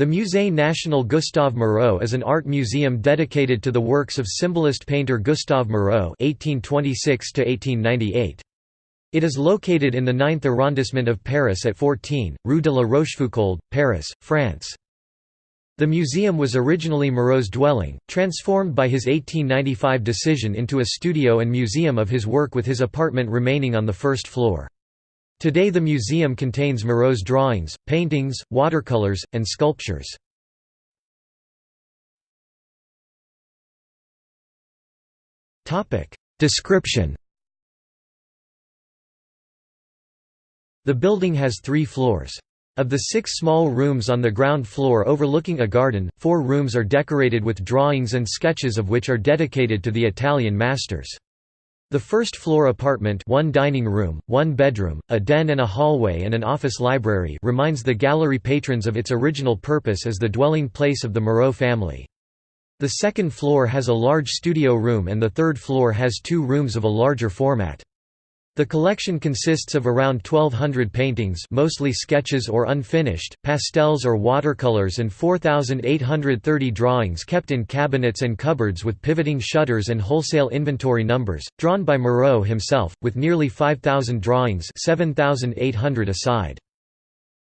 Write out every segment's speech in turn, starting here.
The Musée National Gustave Moreau is an art museum dedicated to the works of symbolist painter Gustave Moreau (1826–1898). It is located in the 9th arrondissement of Paris at 14, Rue de la Rochefoucauld, Paris, France. The museum was originally Moreau's dwelling, transformed by his 1895 decision into a studio and museum of his work with his apartment remaining on the first floor. Today the museum contains Moreau's drawings, paintings, watercolors, and sculptures. Description The building has three floors. Of the six small rooms on the ground floor overlooking a garden, four rooms are decorated with drawings and sketches of which are dedicated to the Italian masters. The first floor apartment one dining room, one bedroom, a den and a hallway and an office library reminds the gallery patrons of its original purpose as the dwelling place of the Moreau family. The second floor has a large studio room and the third floor has two rooms of a larger format. The collection consists of around 1200 paintings mostly sketches or unfinished, pastels or watercolors and 4830 drawings kept in cabinets and cupboards with pivoting shutters and wholesale inventory numbers, drawn by Moreau himself, with nearly 5000 drawings 7800 aside.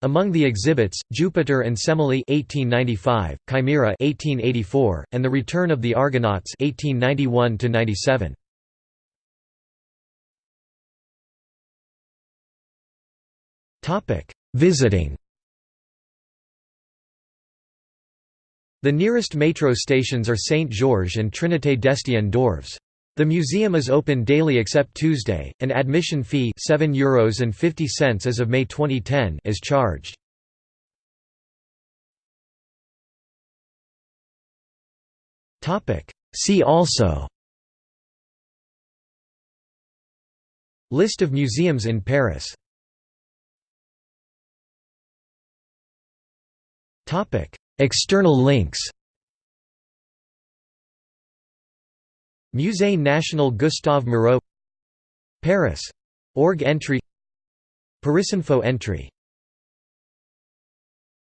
Among the exhibits, Jupiter and Semele 1895, Chimera 1884, and The Return of the Argonauts 1891 97. Visiting The nearest metro stations are Saint-Georges and Trinité d'Estienne-d'Orves. The museum is open daily except Tuesday. An admission fee €7 Euros and 50 cents as of May 2010 is charged. Topic: See also List of museums in Paris External links Musée National Gustave Moreau Paris. Org entry Parisinfo entry